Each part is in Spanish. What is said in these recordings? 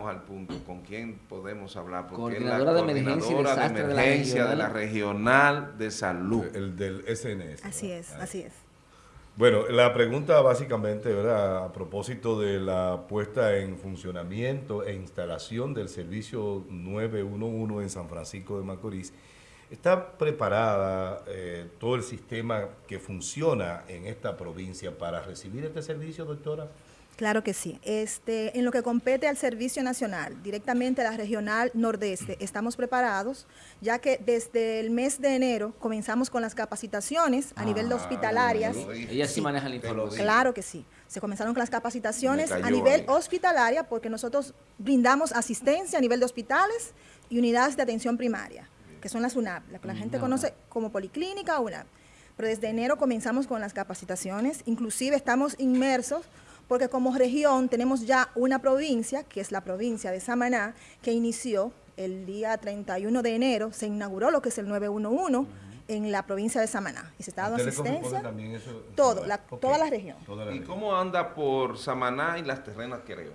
al punto, ¿con quién podemos hablar? Porque coordinadora es la de emergencia, coordinadora de, emergencia de, la regional de salud. El del SNS. Así es, así es. Bueno, la pregunta básicamente, ¿verdad? A propósito de la puesta en funcionamiento e instalación del servicio 911 en San Francisco de Macorís, ¿está preparada eh, todo el sistema que funciona en esta provincia para recibir este servicio, doctora? Claro que sí. Este, en lo que compete al Servicio Nacional, directamente a la Regional Nordeste, estamos preparados, ya que desde el mes de enero comenzamos con las capacitaciones a nivel de ah, hospitalarias. Ella sí, maneja la información. Claro que sí. Se comenzaron con las capacitaciones a nivel hospitalaria porque nosotros brindamos asistencia a nivel de hospitales y unidades de atención primaria, que son las UNAP, la que la gente conoce como policlínica o UNAP. Pero desde enero comenzamos con las capacitaciones, inclusive estamos inmersos porque como región tenemos ya una provincia, que es la provincia de Samaná, que inició el día 31 de enero, se inauguró lo que es el 911 en la provincia de Samaná. Y se está dando asistencia, todo, la, toda la región. ¿Y cómo anda por Samaná y las terrenas, creo?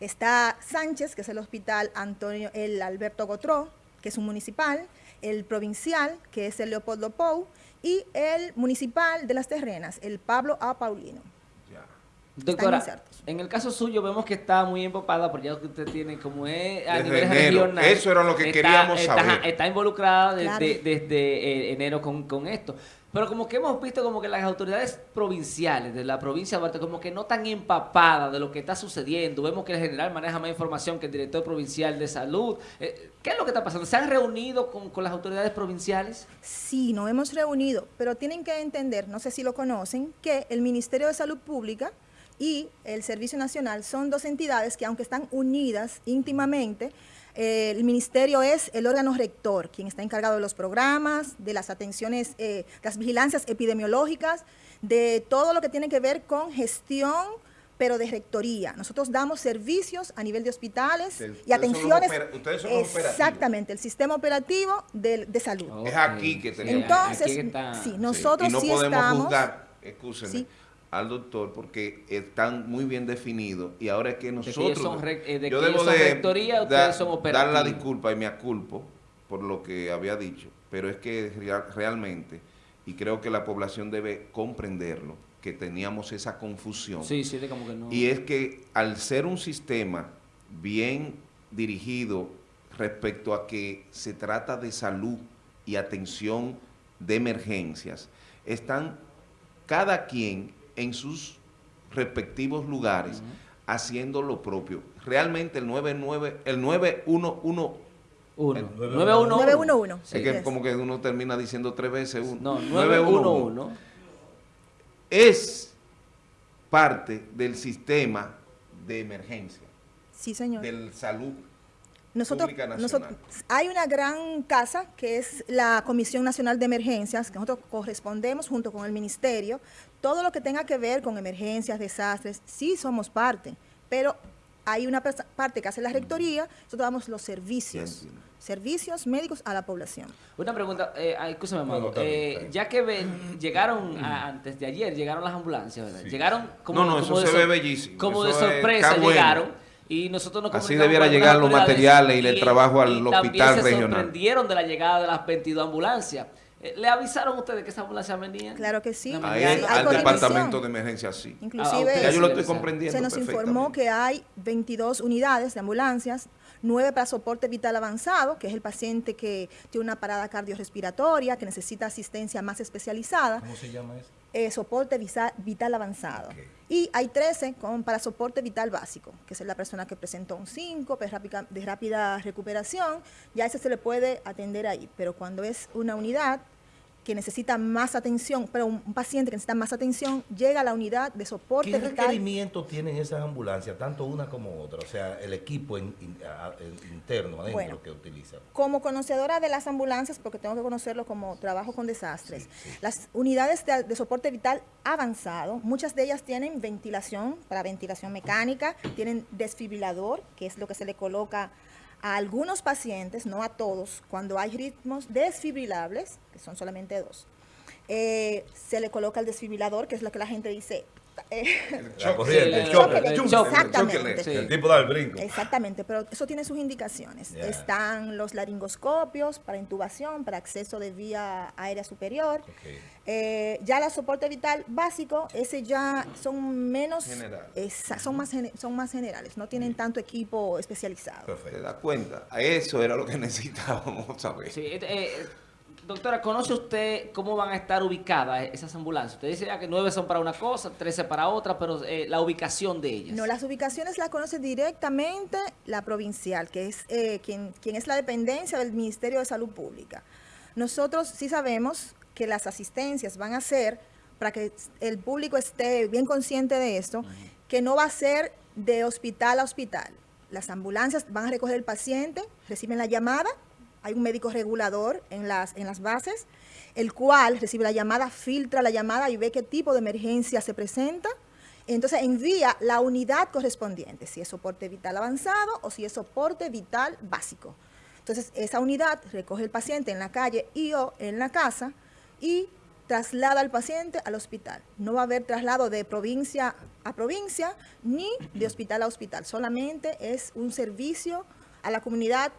Está Sánchez, que es el hospital Antonio, el Alberto Gotró, que es un municipal, el provincial, que es el Leopoldo Pou, y el municipal de las terrenas, el Pablo A. Paulino. Doctora, en el caso suyo vemos que está muy empapada porque ya usted tiene como es a nivel regional. Eso era lo que queríamos saber. Está involucrada desde, desde eh, enero con, con, esto. Pero como que hemos visto como que las autoridades provinciales de la provincia de Duarte como que no están empapadas de lo que está sucediendo. Vemos que el general maneja más información que el director provincial de salud. Eh, ¿Qué es lo que está pasando? ¿Se han reunido con, con las autoridades provinciales? Sí, nos hemos reunido, pero tienen que entender, no sé si lo conocen, que el Ministerio de Salud Pública y el Servicio Nacional son dos entidades que aunque están unidas íntimamente, eh, el ministerio es el órgano rector, quien está encargado de los programas, de las atenciones, eh, las vigilancias epidemiológicas, de todo lo que tiene que ver con gestión, pero de rectoría. Nosotros damos servicios a nivel de hospitales y atenciones. ustedes son Exactamente, el sistema operativo de, salud. Es aquí que tenemos. Entonces, sí, nosotros sí, y no podemos juzgar, al doctor porque están muy bien definidos y ahora es que nosotros... Eh, yo debo de dar la disculpa y me aculpo por lo que había dicho, pero es que realmente, y creo que la población debe comprenderlo, que teníamos esa confusión. Sí, sí, como que no. Y es que al ser un sistema bien dirigido respecto a que se trata de salud y atención de emergencias, están cada quien en sus respectivos lugares haciendo lo propio. Realmente el 99, el 911 911. Es que como que uno termina diciendo tres veces uno. No, 911 es parte del sistema de emergencia. Sí, señor. Del salud nosotros, hay una gran casa que es la Comisión Nacional de Emergencias, que nosotros correspondemos junto con el Ministerio. Todo lo que tenga que ver con emergencias, desastres, sí somos parte, pero hay una parte que hace la rectoría, nosotros damos los servicios, servicios médicos a la población. Una pregunta, eh, eh ya que llegaron antes de ayer, llegaron las ambulancias, ¿verdad? Llegaron como, no, no, eso se ve bellísimo. Como de sorpresa llegaron y nosotros nos Así debiera llegar los materiales y, el trabajo al hospital regional. se sorprendieron de la llegada de las 22 ambulancias. Eh, ¿Le avisaron ustedes que esas ambulancias venían? Claro que sí. al departamento de emergencia sí. Inclusive, ah, yo lo estoy comprendiendo se nos informó que hay 22 unidades de ambulancias, 9 para soporte vital avanzado, que es el paciente que tiene una parada cardiorrespiratoria, que necesita asistencia más especializada. ¿Cómo se llama eso? Eh, soporte vital avanzado. Y hay 13 con, para soporte vital básico, que es la persona que presentó un 5 de rápida, de rápida recuperación, ya ese se le puede atender ahí. Pero cuando es una unidad que necesita más atención, pero un, paciente que necesita más atención, llega a la unidad de soporte ¿Qué requerimientos tienen esas ambulancias, tanto una como otra? O sea, el equipo interno adentro que utilizan. Como conocedora de las ambulancias, porque tengo que conocerlo como trabajo con desastres, las unidades de, de, soporte vital avanzado, muchas de ellas tienen ventilación, para ventilación mecánica, tienen desfibrilador, que es lo que se le coloca a algunos pacientes, no a todos, cuando hay ritmos desfibrilables, que son solamente dos, eh, se le coloca el desfibrilador, que es lo que la gente dice, la corriente, el choque, Exactamente. El tipo da el brinco. Exactamente, pero eso tiene sus indicaciones. Están los laringoscopios para intubación, para acceso de vía aérea superior. Eh, ya la soporte vital básico, ese ya son menos... son, más, son más generales, no tienen tanto equipo especializado. Perfecto. ¿Te das cuenta? Eso era lo que necesitábamos saber. Sí, eh, eh Doctora, ¿conoce usted cómo van a estar ubicadas esas ambulancias? Usted dice ya que nueve son para una cosa, trece para otra, pero eh, la ubicación de ellas. No, las ubicaciones las conoce directamente la provincial, que es eh, quien, quien es la dependencia del Ministerio de Salud Pública. Nosotros sí sabemos que las asistencias van a ser, para que el público esté bien consciente de esto, que no va a ser de hospital a hospital. Las ambulancias van a recoger el paciente, reciben la llamada, hay un médico regulador en las, en las bases, el cual recibe la llamada, filtra la llamada y ve qué tipo de emergencia se presenta. Entonces envía la unidad correspondiente, si es soporte vital avanzado o si es soporte vital básico. Entonces esa unidad recoge el paciente en la calle y o en la casa y traslada al paciente al hospital. No va a haber traslado de provincia a provincia ni de hospital a hospital. Solamente es un servicio a la comunidad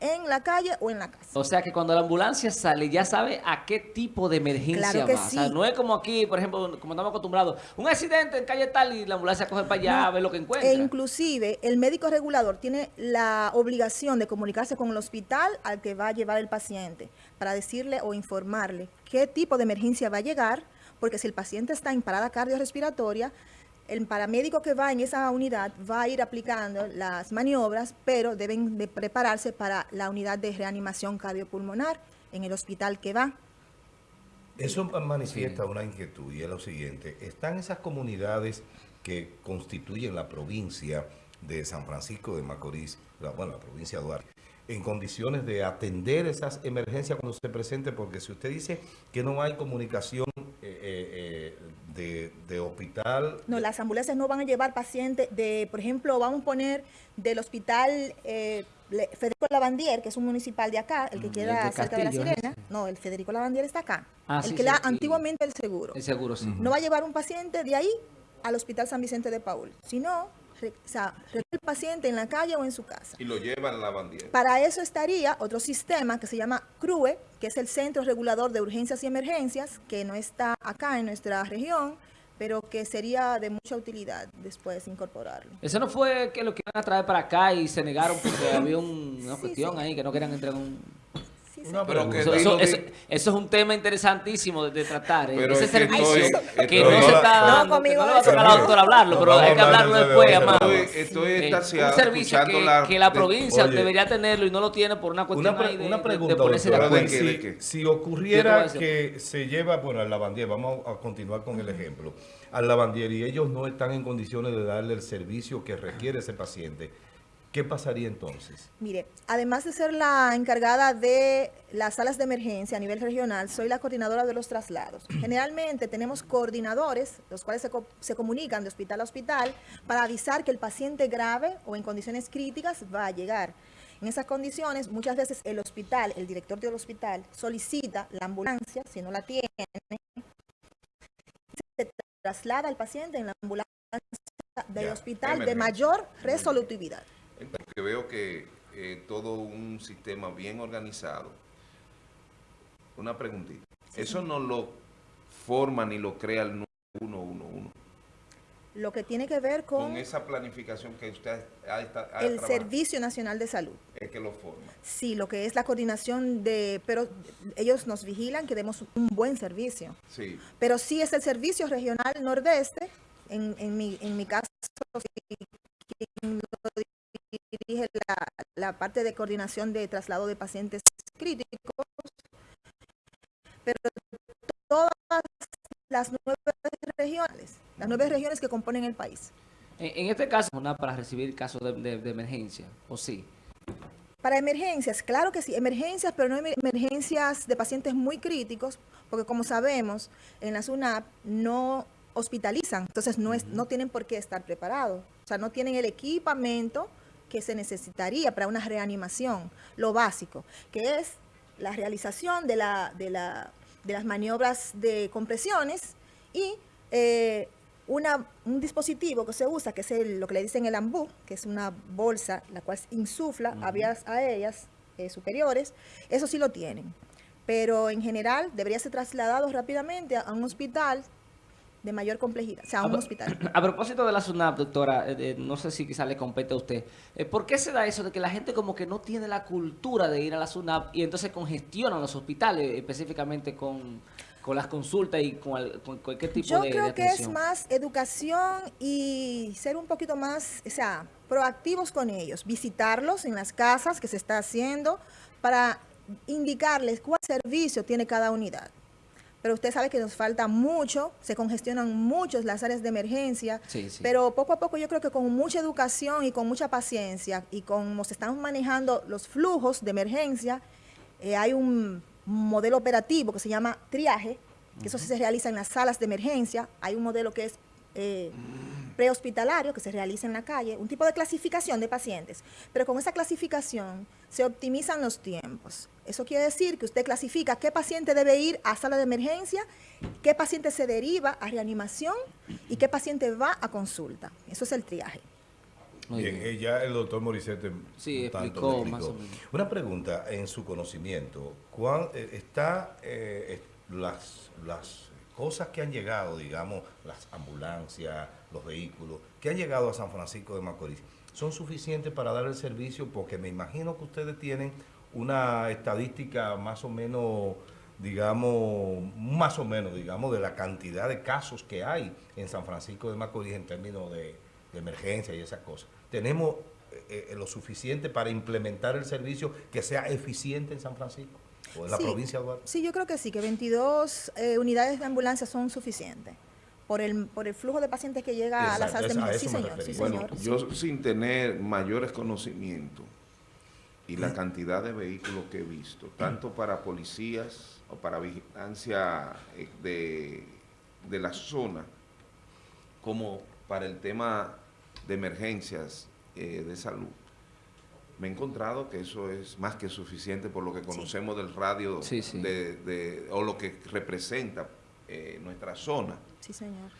en la calle o en la casa. O sea que cuando la ambulancia sale ya sabe a qué tipo de emergencia va. O sea, no es como aquí, por ejemplo, como estamos acostumbrados, un accidente en calle tal y la ambulancia coge para allá a ver lo que encuentra. E inclusive el médico regulador tiene la obligación de comunicarse con el hospital al que va a llevar el paciente para decirle o informarle qué tipo de emergencia va a llegar, porque si el paciente está en parada cardiorrespiratoria, el paramédico que va en esa unidad va a ir aplicando las maniobras, pero deben de prepararse para la unidad de reanimación cardiopulmonar en el hospital que va. Eso manifiesta una inquietud y es lo siguiente. Están esas comunidades que constituyen la provincia de San Francisco de Macorís, bueno, la provincia de Duarte, en condiciones de atender esas emergencias cuando se presente, porque si usted dice que no hay comunicación eh, eh, eh, de, hospital... No, las ambulancias no van a llevar pacientes de, por ejemplo, vamos a poner del hospital Federico Lavandier, que es un municipal de acá, el que mm, queda cerca de la Sirena. No, el Federico Lavandier está acá. Ah, el que da antiguamente el seguro. El seguro, sí. No va a llevar un paciente de ahí al Hospital San Vicente de Paul, sino o sea, el paciente en la calle o en su casa. Y lo llevan a la bandiera. Para eso estaría otro sistema que se llama CRUE, que es el Centro Regulador de Urgencias y Emergencias, que no está acá en nuestra región, pero que sería de mucha utilidad después incorporarlo. Eso no fue que lo quieran a traer para acá y se negaron porque había una cuestión ahí que no querían entrar en un eso, es un tema interesantísimo de, tratar. ¿eh? Ese servicio que no se está dando. No, conmigo no va a tocar a la doctora hablarlo, pero hay que hablarlo después, amado. Estoy, eh, un servicio que la, provincia debería tenerlo y no lo tiene por una cuestión una, de, una pregunta, de ponerse de acuerdo. Si, si ocurriera que se lleva, bueno, al lavandier, vamos a continuar con el ejemplo, al lavandier y ellos no están en condiciones de darle el servicio que requiere ese paciente, ¿Qué pasaría entonces? Mire, además de ser la encargada de las salas de emergencia a nivel regional, soy la coordinadora de los traslados. Generalmente tenemos coordinadores, los cuales se, comunican de hospital a hospital para avisar que el paciente grave o en condiciones críticas va a llegar. En esas condiciones, muchas veces el hospital, el director del hospital, solicita la ambulancia, si no la tiene, se traslada al paciente en la ambulancia del hospital de mayor resolutividad porque veo que eh, todo un sistema bien organizado. Una preguntita. Eso no lo forma ni lo crea el 111. Lo que tiene que ver con... Con esa planificación que usted ha, El Servicio Nacional de Salud. Es que lo forma. Sí, lo que es la coordinación de... Pero ellos nos vigilan que demos un buen servicio. Sí. Pero sí es el Servicio Regional Nordeste, en, en, mi, en mi caso, dirige la, parte de coordinación de traslado de pacientes críticos, pero todas las nueve regiones, las nueve regiones que componen el país. En, este caso, una para recibir casos de, emergencia, ¿o sí? Para emergencias, claro que sí, emergencias, pero no emergencias de pacientes muy críticos, porque como sabemos, en la SUNAP no hospitalizan, entonces no, es, no tienen por qué estar preparados, o sea, no tienen el equipamiento que se necesitaría para una reanimación, lo básico, que es la realización de, la, de, la, de las maniobras de compresiones y eh, una, un dispositivo que se usa, que es lo que le dicen el ambú, que es una bolsa la cual insufla a vías aéreas eh, superiores, eso sí lo tienen. Pero en general debería ser trasladado rápidamente a, un hospital de mayor complejidad, o sea, a un hospital. A propósito de la SUNAP, doctora, eh, no sé si quizá le compete a usted, eh, ¿por qué se da eso de que la gente como que no tiene la cultura de ir a la SUNAP y entonces congestionan los hospitales, específicamente con con las consultas y con, cualquier tipo Yo de Yo creo que es más educación y ser un poquito más, o sea, proactivos con ellos, visitarlos en las casas que se está haciendo para indicarles cuál servicio tiene cada unidad. Pero usted sabe que nos falta mucho, se congestionan mucho las áreas de emergencia, pero poco a poco yo creo que con mucha educación y con mucha paciencia y como se están manejando los flujos de emergencia, eh, hay un modelo operativo que se llama triaje, que eso se realiza en las salas de emergencia. Hay un modelo que es eh, prehospitalario, que se realiza en la calle, un tipo de clasificación de pacientes. Pero con esa clasificación se optimizan los tiempos. Eso quiere decir que usted clasifica qué paciente debe ir a sala de emergencia, qué paciente se deriva a reanimación y qué paciente va a consulta. Eso es el triaje. Bien, eh, ya el doctor Morissette sí, explicó, más o menos. Una pregunta, en su conocimiento, ¿cuán, eh, está eh, las, las cosas que han llegado, digamos, las ambulancias, los vehículos, que han llegado a San Francisco de Macorís, son suficientes para dar el servicio? Porque me imagino que ustedes tienen una estadística más o menos digamos, más o menos, digamos, de la cantidad de casos que hay en San Francisco de Macorís en términos de, emergencia y esas cosas tenemos eh, eh, lo suficiente para implementar el servicio que sea eficiente en San Francisco o en la provincia de Duarte? Sí, yo creo que sí, que 22 eh, unidades de ambulancia son suficientes por el, por el flujo de pacientes que llega a las salas de. Sí, señor, bueno, yo sin tener mayores conocimientos y la cantidad de vehículos que he visto, tanto para policías o para vigilancia de, de la zona, como para el tema de emergencias eh, de salud, me he encontrado que eso es más que suficiente por lo que conocemos del radio De, o lo que representa eh, nuestra zona. Sí, señor.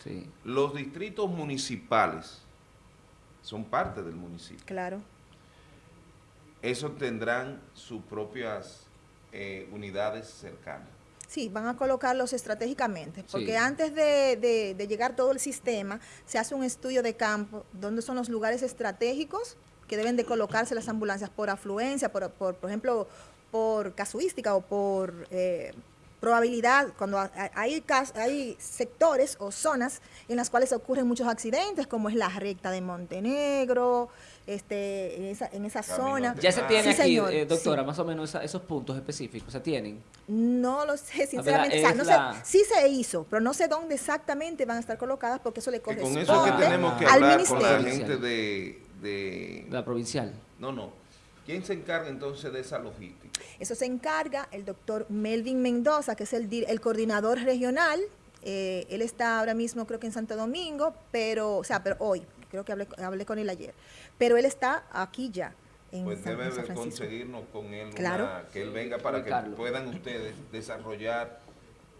Los distritos municipales son parte del municipio. Claro. Esos tendrán sus propias eh, unidades cercanas. Sí, van a colocarlos estratégicamente, porque antes de, llegar todo el sistema, se hace un estudio de campo, donde son los lugares estratégicos que deben de colocarse las ambulancias por afluencia, por, por, ejemplo, por casuística o por eh, probabilidad, cuando hay, hay sectores o zonas en las cuales ocurren muchos accidentes, como es la recta de Montenegro, este, en esa, en esa zona. Ya se tiene aquí, eh, doctora, más o menos esos puntos específicos, ¿se tienen? No lo sé, sinceramente. no sé, sí se hizo, pero no sé dónde exactamente van a estar colocadas porque eso le corresponde con eso es que tenemos que hablar con la gente de, de... La provincial. No, no. ¿Quién se encarga entonces de esa logística? Eso se encarga el doctor Melvin Mendoza, que es el, el coordinador regional. Eh, él está ahora mismo creo que en Santo Domingo, pero, o sea, pero hoy, creo que hablé, hablé con él ayer, pero él está aquí ya. En pues debe conseguirnos con él, que él venga para que puedan ustedes desarrollar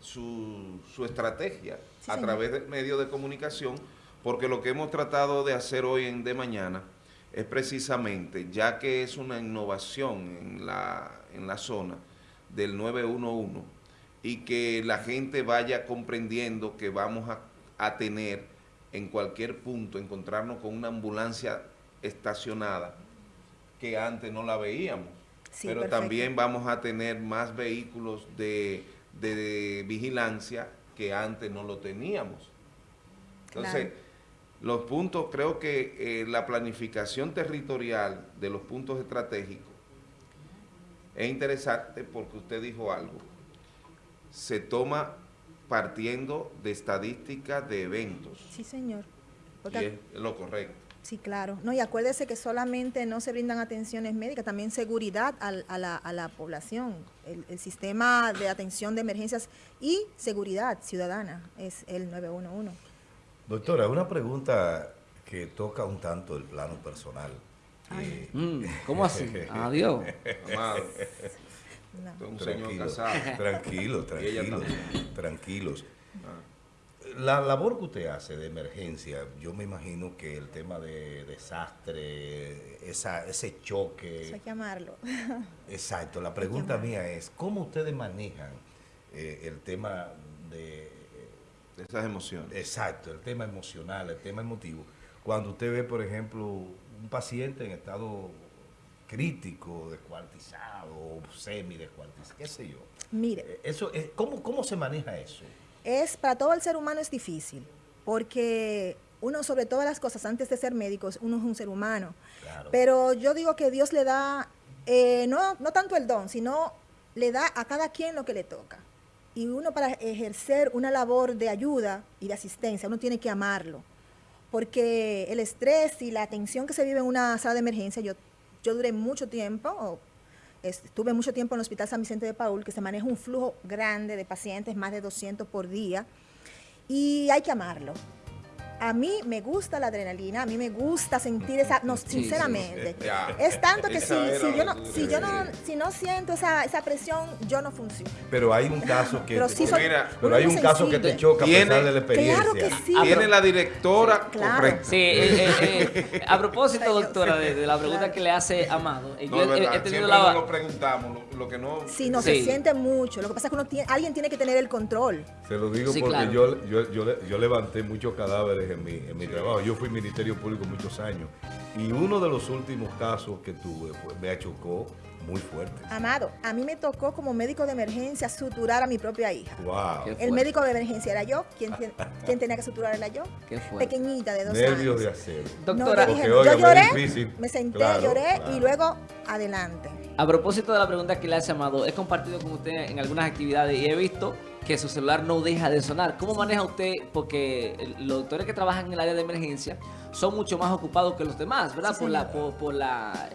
su, su estrategia a través del medio de comunicación, porque lo que hemos tratado de hacer hoy en De Mañana es precisamente, ya que es una innovación en la, en la zona del 911 y que la gente vaya comprendiendo que vamos a, tener en cualquier punto, encontrarnos con una ambulancia estacionada que antes no la veíamos. Pero también vamos a tener más vehículos de, vigilancia que antes no lo teníamos. Entonces, los puntos, creo que eh, la planificación territorial de los puntos estratégicos es interesante porque usted dijo algo. Se toma partiendo de estadísticas de eventos. Sí, señor. y es lo correcto. Sí, claro. No, y acuérdese que solamente no se brindan atenciones médicas, también seguridad a, la, población. el, sistema de atención de emergencias y seguridad ciudadana es el 911. Doctora, una pregunta que toca un tanto el plano personal. Eh, mm, ¿Cómo así? Adiós. Un señor casado. Tranquilo, tranquilo, tranquilos. Ah. la labor que usted hace de emergencia, yo me imagino que el tema de desastre, esa, ese choque... Eso hay que amarlo. Exacto. La pregunta mía es, ¿cómo ustedes manejan eh, el tema de... esas emociones. Exacto, el tema emocional, el tema emotivo. Cuando usted ve, por ejemplo, un paciente en estado crítico, descuartizado, semi-descuartizado, qué sé yo. Mire. Eh, eso, es, ¿cómo, ¿Cómo se maneja eso? Es, para todo el ser humano es difícil, porque uno sobre todas las cosas, antes de ser médicos, uno es un ser humano. Pero yo digo que Dios le da, eh, no, no tanto el don, sino le da a cada quien lo que le toca. Y uno para ejercer una labor de ayuda y de asistencia, uno tiene que amarlo. Porque el estrés y la tensión que se vive en una sala de emergencia, yo, yo duré mucho tiempo, estuve mucho tiempo en el Hospital San Vicente de Paul, que se maneja un flujo grande de pacientes, más de 200 por día, y hay que amarlo a mí me gusta la adrenalina, a mí me gusta sentir esa, no, sinceramente. Es tanto que si, si, yo no, si yo no, si no siento esa, esa presión, yo no funciono. Pero hay un caso que, te, pero hay un caso que te choca a pesar de la experiencia. Claro que sí. Tiene la directora correcta. Sí, eh, eh, eh, a propósito, doctora, de, la pregunta que le hace Amado, no, yo he, tenido la... lo preguntamos, lo, que no... Sí, no, se siente mucho. Lo que pasa es que uno tiene, alguien tiene que tener el control. Se lo digo porque yo, yo, yo, yo levanté muchos cadáveres en mi, en mi trabajo. Yo fui Ministerio Público muchos años y uno de los últimos casos que tuve me achocó muy fuerte. Amado, a mí me tocó como médico de emergencia suturar a mi propia hija. El médico de emergencia era yo. ¿Quién, quién tenía que suturar era yo? Pequeñita, de dos Nervios años. de acero. Doctora, yo lloré, me senté, lloré y luego adelante. A propósito de la pregunta que le ha llamado, he compartido con usted en algunas actividades y he visto que su celular no deja de sonar. ¿Cómo maneja usted? Porque los doctores que trabajan en el área de emergencia son mucho más ocupados que los demás, ¿verdad? por, la, por, la,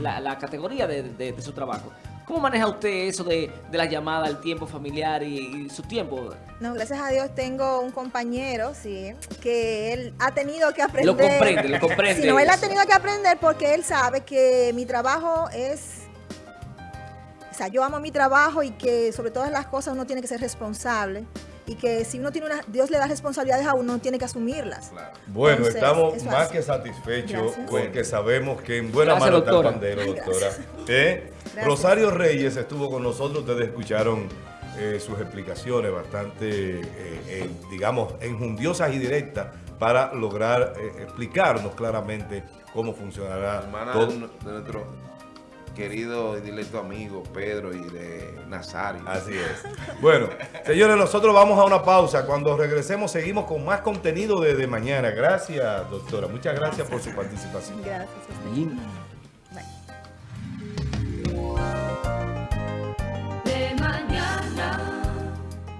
la, categoría de, su trabajo. ¿Cómo maneja usted eso de, de la llamada, el tiempo familiar y, su tiempo? No, gracias a Dios tengo un compañero, sí, que él ha tenido que aprender. Lo comprende, lo comprende. Sí, no, él ha tenido que aprender porque él sabe que mi trabajo es o sea, yo amo mi trabajo y que sobre todas las cosas uno tiene que ser responsable y que si uno tiene una, Dios le da responsabilidades a uno, tiene que asumirlas. Bueno, estamos más que satisfechos porque sabemos que en buena mano está el pandero, doctora. ¿Eh? Rosario Reyes estuvo con nosotros, ustedes escucharon eh, sus explicaciones bastante, eh, digamos, enjundiosas y directas para lograr explicarnos claramente cómo funcionará todo. De nuestro querido y directo amigo Pedro y de Nazario. Así es. Bueno, señores, nosotros vamos a una pausa. Cuando regresemos seguimos con más contenido de, mañana. Gracias, doctora. Muchas gracias, por su participación. Gracias.